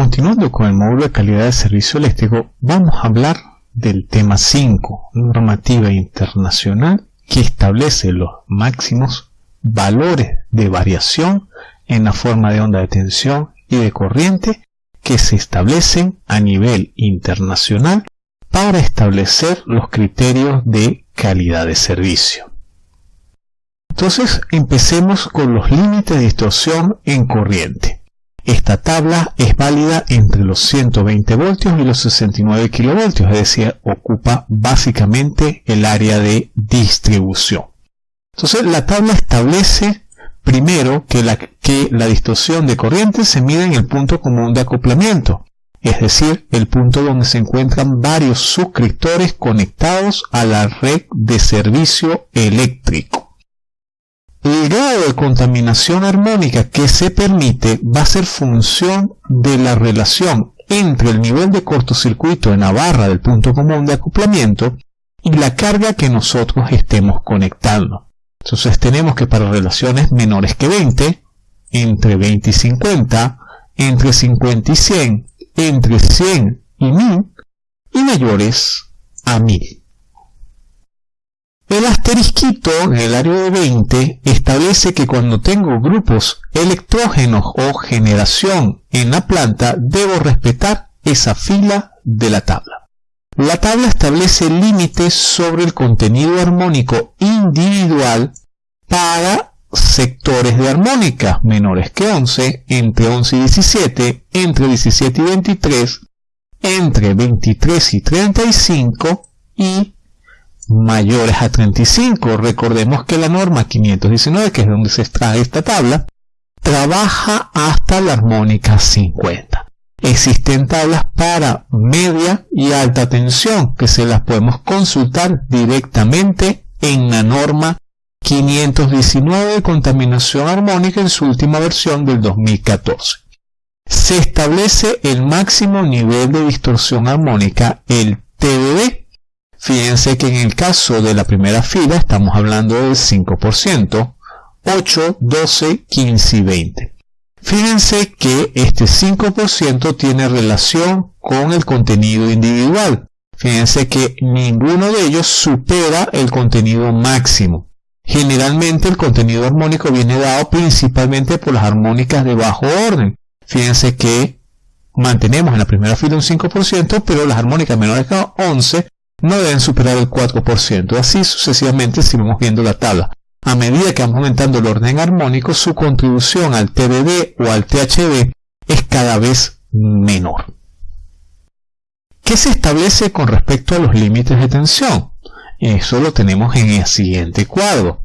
continuando con el módulo de calidad de servicio eléctrico, vamos a hablar del tema 5, normativa internacional que establece los máximos valores de variación en la forma de onda de tensión y de corriente que se establecen a nivel internacional para establecer los criterios de calidad de servicio. Entonces empecemos con los límites de distorsión en corriente. Esta tabla es válida entre los 120 voltios y los 69 kilovoltios, es decir, ocupa básicamente el área de distribución. Entonces la tabla establece primero que la, que la distorsión de corriente se mide en el punto común de acoplamiento, es decir, el punto donde se encuentran varios suscriptores conectados a la red de servicio eléctrico. El grado de contaminación armónica que se permite va a ser función de la relación entre el nivel de cortocircuito en la barra del punto común de acoplamiento y la carga que nosotros estemos conectando. Entonces tenemos que para relaciones menores que 20, entre 20 y 50, entre 50 y 100, entre 100 y 1000 y mayores a 1000. El asterisquito en el área de 20 establece que cuando tengo grupos electrógenos o generación en la planta, debo respetar esa fila de la tabla. La tabla establece límites sobre el contenido armónico individual para sectores de armónica menores que 11, entre 11 y 17, entre 17 y 23, entre 23 y 35 y mayores a 35. Recordemos que la norma 519, que es donde se extrae esta tabla, trabaja hasta la armónica 50. Existen tablas para media y alta tensión que se las podemos consultar directamente en la norma 519 de contaminación armónica en su última versión del 2014. Se establece el máximo nivel de distorsión armónica, el TDD, Fíjense que en el caso de la primera fila estamos hablando del 5%, 8, 12, 15 y 20. Fíjense que este 5% tiene relación con el contenido individual. Fíjense que ninguno de ellos supera el contenido máximo. Generalmente el contenido armónico viene dado principalmente por las armónicas de bajo orden. Fíjense que mantenemos en la primera fila un 5%, pero las armónicas menores que 11 no deben superar el 4%. Así sucesivamente si viendo la tabla. A medida que vamos aumentando el orden armónico, su contribución al TDD o al THD es cada vez menor. ¿Qué se establece con respecto a los límites de tensión? Eso lo tenemos en el siguiente cuadro.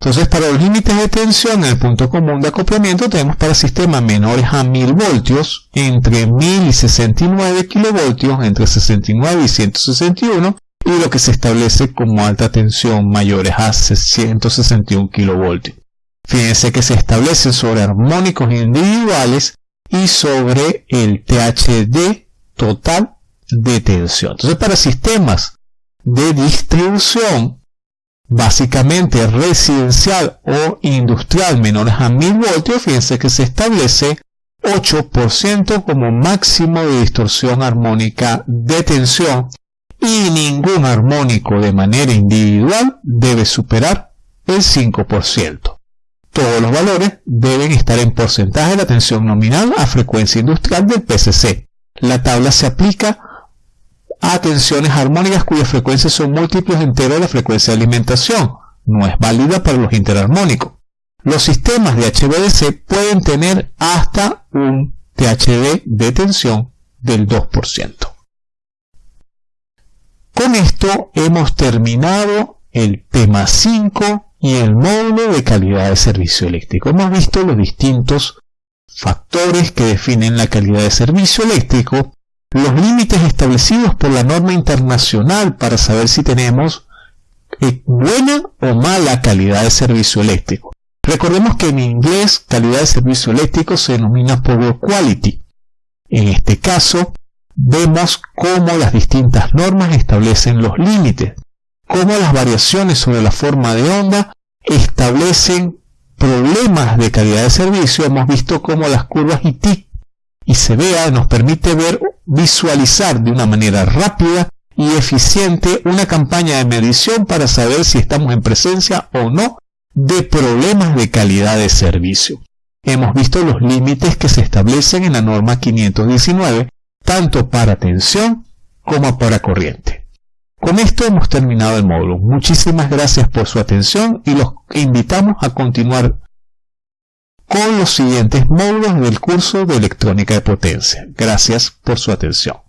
Entonces, para los límites de tensión en el punto común de acoplamiento tenemos para sistemas menores a 1000 voltios, entre 1000 y 69 kilovoltios, entre 69 y 161, y lo que se establece como alta tensión mayores a 161 kilovoltios. Fíjense que se establece sobre armónicos individuales y sobre el THD total de tensión. Entonces, para sistemas de distribución, básicamente residencial o industrial menores a 1000 voltios, fíjense que se establece 8% como máximo de distorsión armónica de tensión y ningún armónico de manera individual debe superar el 5%. Todos los valores deben estar en porcentaje de la tensión nominal a frecuencia industrial del PCC. La tabla se aplica tensiones armónicas cuyas frecuencias son múltiplos enteros de la frecuencia de alimentación. No es válida para los interarmónicos. Los sistemas de HVDC pueden tener hasta un THD de tensión del 2%. Con esto hemos terminado el tema 5 y el módulo de calidad de servicio eléctrico. Hemos visto los distintos factores que definen la calidad de servicio eléctrico los límites establecidos por la norma internacional para saber si tenemos eh, buena o mala calidad de servicio eléctrico. Recordemos que en inglés calidad de servicio eléctrico se denomina power quality. En este caso, vemos cómo las distintas normas establecen los límites, cómo las variaciones sobre la forma de onda establecen problemas de calidad de servicio. Hemos visto cómo las curvas ITIC y CBA nos permite ver, visualizar de una manera rápida y eficiente una campaña de medición para saber si estamos en presencia o no de problemas de calidad de servicio. Hemos visto los límites que se establecen en la norma 519, tanto para tensión como para corriente. Con esto hemos terminado el módulo. Muchísimas gracias por su atención y los invitamos a continuar con los siguientes módulos del curso de electrónica de potencia. Gracias por su atención.